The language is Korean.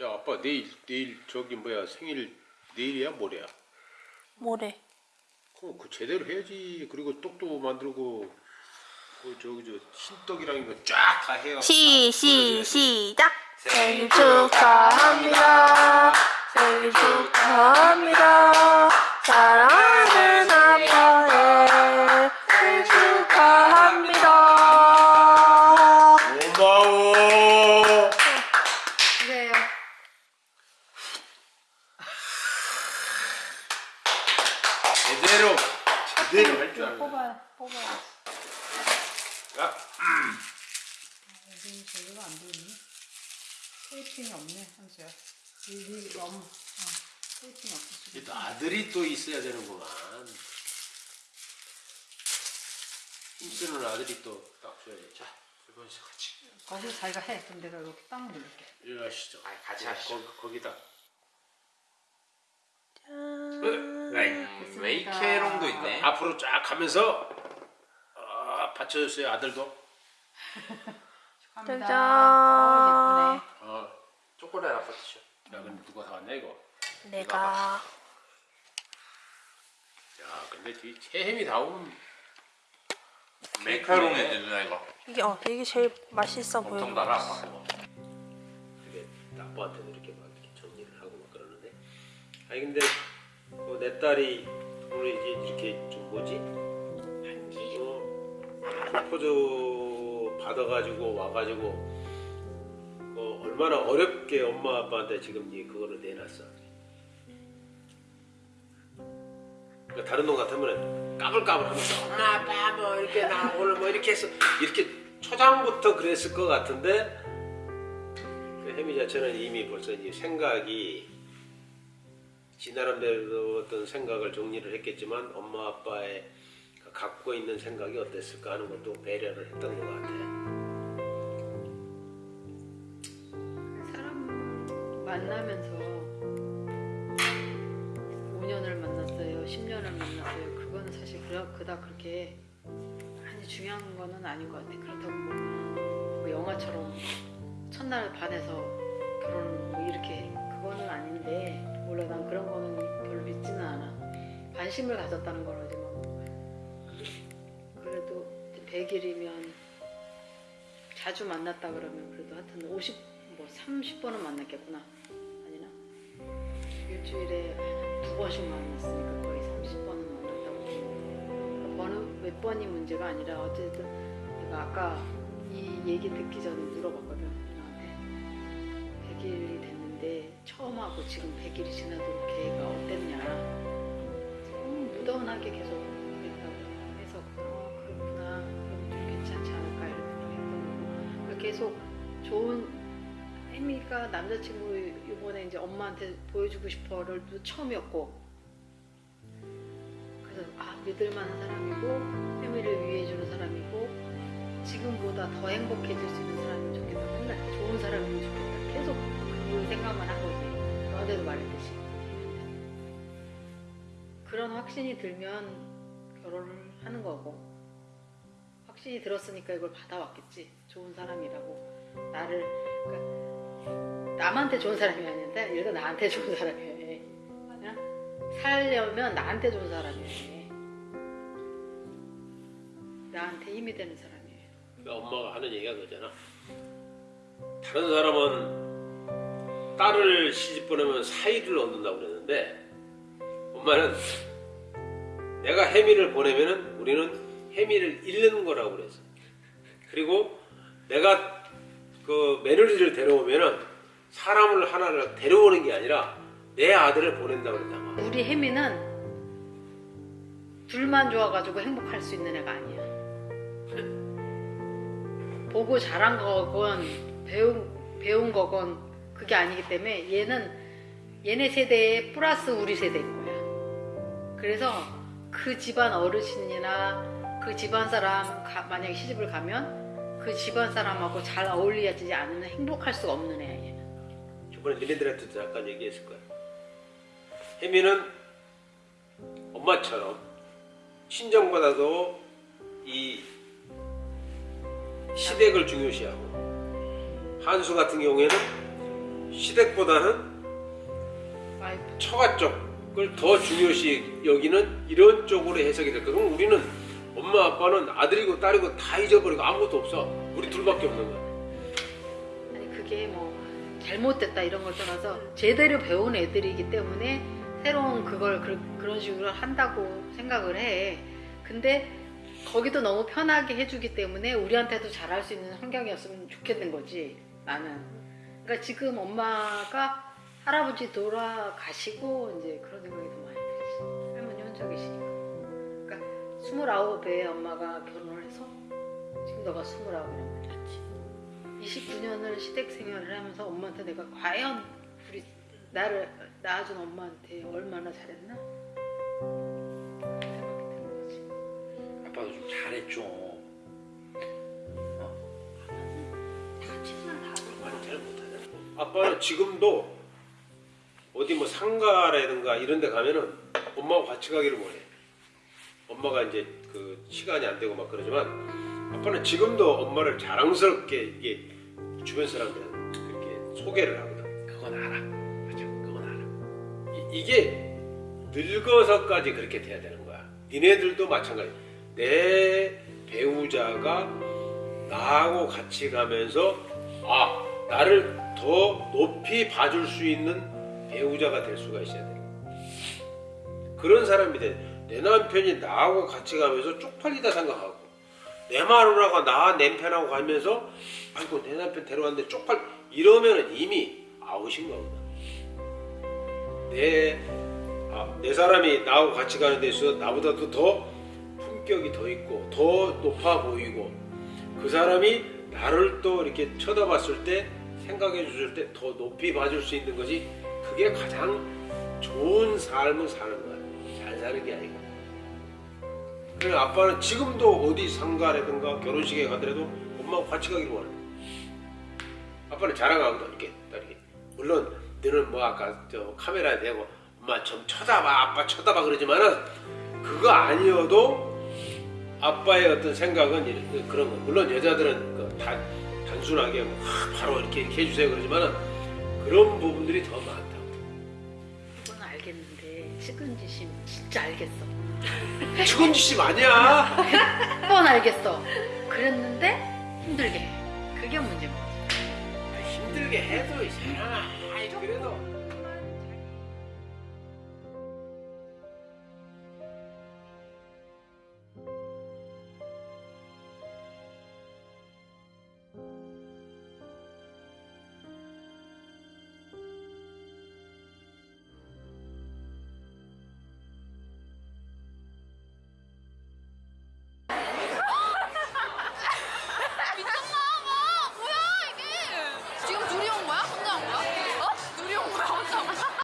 야 아빠 내일 내일 저기 뭐야 생일 내일이야 모레야? 모레. 그럼 그 제대로 해야지. 그리고 떡도 만들고 그 저기 저 신떡이랑 이거 쫙 다 해야. 시, 시, 시작! 생일 축하합니다. 생일 축하합니다. 사랑하는 아빠의 생일 축하합니다. 고마워. 그래요. 제대로 제대로 할 줄 알아. 뽑아, 뽑아. 야, 여기 저기가 안 보이니? 테이핑이 없네, 한수야. 여기 너무, 어, 테이핑이 없어. 또 아들이 또 있어야 되는구만. 힘쓰는 아들이 또 딱 줘야지. 자, 같이. 거기 자기가 해. 그럼 내가 이렇게 땅을 누를게. 하시죠. 아니, 같이 거- 하시죠. 거기, 웨이케롱도 있네. 앞으로 쫙 가면서 아, 받쳐줬어요 아들도. 축하합니다. 짜잔. 어, 어. 초콜릿 드셔. 야, 근데 누가 사왔냐 이거? 내가 야, 근데 뒤 해햄이 나오면 메카롱이지 누나 이거. 이게 어 이게 제일 맛있어 엄청 보여. 달아 아빠. 그게 아빠한테도 이렇게 막 정리를 하고 막 그러는데 아니 근데 그내 딸이 오늘 이제 이렇게 좀 뭐지 반지 어, 프로포즈 받아가지고 와가지고 그 얼마나 어렵게 엄마 아빠한테 지금 이 그거를 내놨어. 그러니까 다른 놈 같으면 까불까불하면서 엄마 아빠 뭐 이렇게 나 오늘 뭐 이렇게 했어 이렇게 초장부터 그랬을 것 같은데 그 혜미 자체는 이미 벌써 이제 생각이 지 나름대로 어떤 생각을 정리를 했겠지만 엄마 아빠의 그 갖고 있는 생각이 어땠을까 하는 것도 배려를 했던 것 같아. 사람 만나면서 5년을 만났어요, 10년을 만났어요. 그거는 사실 그다, 그렇게 많이 중요한 거는 아닌 것 같아. 그렇다고 뭐, 뭐 영화처럼 첫날 반해서 결혼 뭐 이렇게 그거는 아닌데 몰라 난 그런 거는 별로 믿지는 않아. 관심을 가졌다는 거라지 뭐. 그래도 100일이면 자주 만났다 그러면 그래도 하여튼 50, 뭐 30번은 만났겠구나. 아니나? 일주일에 두 번씩 만났으니까 거의 30번은 만났다고. 번은 몇 번이 문제가 아니라 어쨌든 내가 아까 이 얘기 듣기 전에 물어봤거든. 처음 하고 지금 100일이 지나도록 걔가 어땠냐. 음, 무던하게 계속 그랬다고 해서 어, 그렇구나. 그럼 좀 괜찮지 않을까 이렇게 했던 거고. 계속 좋은 혜미가 남자친구 이번에 이제 엄마한테 보여주고 싶어를 또 처음이었고. 그래서 아 믿을 만한 사람이고 혜미를 위해주는 사람이고 지금보다 더 행복해질 수 있는 사람이면 좋겠다. 맨날 좋은 사람이면 좋겠다. 계속 그 생각만 한 거지 너한테도 말했듯이 그런 확신이 들면 결혼을 하는 거고 확신이 들었으니까 이걸 받아왔겠지. 좋은 사람이라고. 나를 그러니까 남한테 좋은 사람이 아닌데 들어 나한테 좋은 아니야? 살려면 나한테 좋은 사람이야 나한테 힘이 되는 사람이에요 그러니까 엄마가 하는 얘기가 그거잖아. 다른 사람은 딸을 시집 보내면 사이를 얻는다고 그랬는데 엄마는 내가 혜미를 보내면은 우리는 혜미를 잃는 거라고 그랬어. 그리고 내가 그 며느리를 데려오면은 사람을 하나를 데려오는 게 아니라 내 아들을 보낸다고 그랬단 말이야. 우리 혜미는 둘만 좋아가지고 행복할 수 있는 애가 아니야 보고 자란 거건 배운, 배운 거건 그게 아니기 때문에 얘는 얘네 세대에 플러스 우리 세대인 거야 그래서 그 집안 어르신이나 그 집안 사람 가- 만약에 시집을 가면 그 집안 사람하고 잘 어울리지 않으면 행복할 수가 없는 애야 얘는 저번에 니네들한테도 잠깐 얘기했을 거야. 혜미는 엄마처럼 친정보다도 이 시댁을 중요시하고 한수 같은 경우에는 시댁보다는 처가 쪽을 더 중요시 여기는 이런 쪽으로 해석이 될. 그럼 우리는 엄마 아빠는 아들이고 딸이고 다 잊어버리고 아무것도 없어. 우리 둘밖에 없는 거야. 아니 그게 뭐 잘못됐다 이런 걸 떠나서 제대로 배운 애들이기 때문에 새로운 그걸 그, 런 식으로 한다고 생각을 해. 근데 거기도 너무 편하게 해주기 때문에 우리한테도 잘할 수 있는 환경이었으면 좋겠는 거지 나는. 그러니까 지금 엄마가 할아버지 돌아가시고 이제 그런 생각이 더 많이 들지. 할머니 혼자 계시니까. 그러니까 스물아홉에 엄마가 결혼을 해서 지금 너가 스물아홉이란 말이지. 29년을 시댁 생활을 하면서 엄마한테 내가 과연 우리 나를 낳아준 엄마한테 얼마나 잘했나? 생각이 드는 거지. 아빠도 좀 잘했죠. 아. 아빠는 지금도 어디 뭐 상가라든가 이런 데 가면은 엄마하고 같이 가기를 원해. 엄마가 이제 그 시간이 안 되고 막 그러지만 아빠는 지금도 엄마를 자랑스럽게 이게 주변 사람들은 그렇게 소개를 하거든. 그건 알아. 맞아. 그건 알아. 이, 이게 늙어서까지 그렇게 돼야 되는 거야. 니네들도 마찬가지. 내 배우자가 나하고 같이 가면서 아 나를 더 높이 봐줄 수 있는 배우자가 될 수가 있어야 돼. 그런 사람이 돼. 내 남편이 나하고 같이 가면서 쪽팔리다 생각하고 내 마누라가 나 남편하고 가면서 아이고 내 남편 데려왔는데 쪽팔 이러면은 이미 아웃인 거거든. 내, 아, 내 사람이 나하고 같이 가는 데 있어서 나보다도 더 품격이 더 있고 더 높아 보이고 그 사람이 나를 또 이렇게 쳐다봤을 때 생각해 줬을 때더 높이 봐줄 수 있는 것이 그게 가장 좋은 삶을 사는 거야. 잘 사는 게 아니고. 그래 아빠는 지금도 어디 상가라든가 결혼식에 가더라도 엄마하고 같이 가기를 원해. 아빠는 자랑하거든 이렇게 딱 이렇게. 물론 너는 뭐 아까 저 카메라에 대고 엄마 좀 쳐다봐 아빠 쳐다봐 그러지만은 그거 아니어도 아빠의 어떤 생각은 그런 거. 물론 여자들은 그 단, 단순하게 뭐, 아, 바로 이렇게, 이렇게 해주세요 그러지만은 그런 부분들이 더 많다. 그건 알겠는데 측은지심 진짜 알겠어. 죽은짓심 아니야. 그건 알겠어. 그랬는데 힘들게 해. 그게 문제인 거지. 힘들게 해도 이 사람아 아이, 그래도